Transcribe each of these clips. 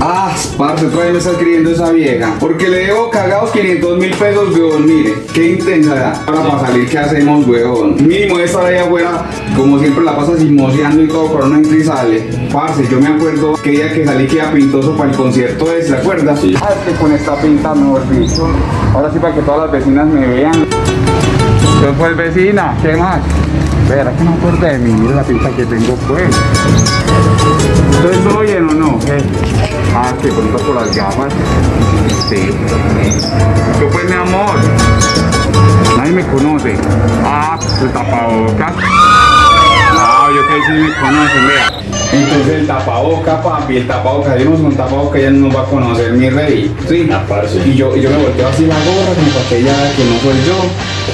Ah, parce, otra vez me está escribiendo esa vieja. Porque le debo cagados 500 mil pesos, weón. Mire, qué intensidad. Ahora para salir, ¿qué hacemos, weón? Mínimo de estar ahí afuera, como siempre la pasa chismoseando y todo, pero no entra y sale. Parce, yo me acuerdo que día que salí queda pintoso para el concierto ese, ¿se acuerda? Sí. Ah, es que con esta pinta, mejor dicho. Ahora sí para que todas las vecinas me vean. Entonces, pues, vecina, ¿qué más? Verá que no acuerdo de mí, mira la pinta que tengo, pues. ¿Entonces todo bien o no? Ah, que bonito por las gafas. Sí. ¿Qué pues, mi amor? Nadie me conoce. Ah, el tapabocas. Ah, yo que sí me conocen, vea. Entonces el tapaboca, papi, el tapaboca, yo no soy un tapaboca, ella no nos va a conocer, mi rey. Sí. Y yo, y yo me volteo así la gorra, como para que ella que no soy yo.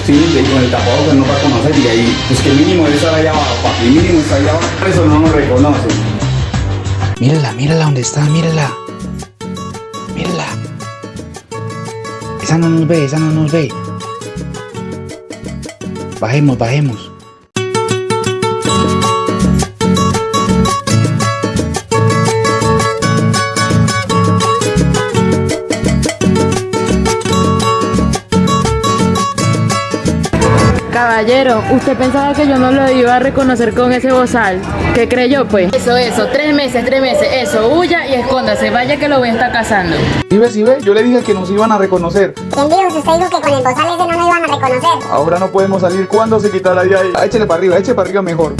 Sí, y con el tapabocas no va a conocer, y ahí, pues que mínimo es estar allá abajo, papi, mínimo está allá abajo, por eso no nos reconoce. Mírala, mírala donde está. Mírala. Esa no nos ve, esa no nos ve. Bajemos, bajemos. Caballero, ¿usted pensaba que yo no lo iba a reconocer con ese bozal? ¿Qué creyó, pues? Eso, eso, tres meses, tres meses, eso, huya y escóndase, vaya que lo voy a estar cazando. ¿Sí ve, sí ve? Yo le dije que nos iban a reconocer. ¿Quién dijo? Si usted dijo que con el bozal ese no nos iban a reconocer. Ahora no podemos salir. ¿Cuándo se quitará de ahí? Échele para arriba, échele para arriba mejor.